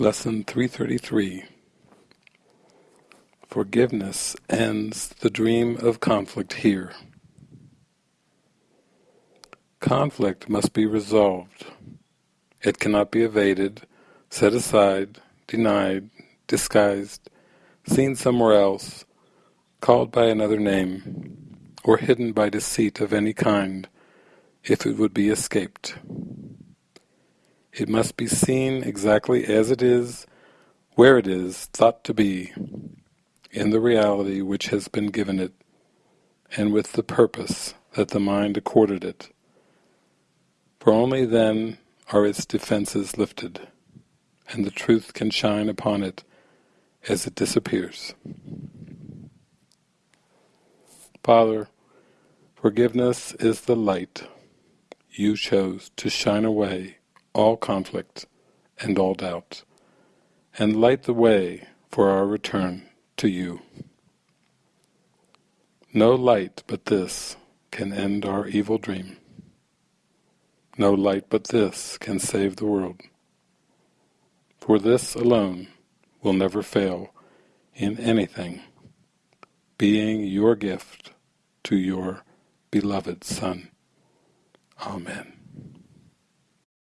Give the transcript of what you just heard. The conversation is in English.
Lesson 333 Forgiveness ends the dream of conflict here. Conflict must be resolved. It cannot be evaded, set aside, denied, disguised, seen somewhere else, called by another name, or hidden by deceit of any kind, if it would be escaped. It must be seen exactly as it is, where it is thought to be, in the reality which has been given it, and with the purpose that the mind accorded it. For only then are its defences lifted, and the truth can shine upon it as it disappears. Father, forgiveness is the light you chose to shine away all conflict and all doubt, and light the way for our return to you. No light but this can end our evil dream. No light but this can save the world. For this alone will never fail in anything, being your gift to your beloved Son. Amen.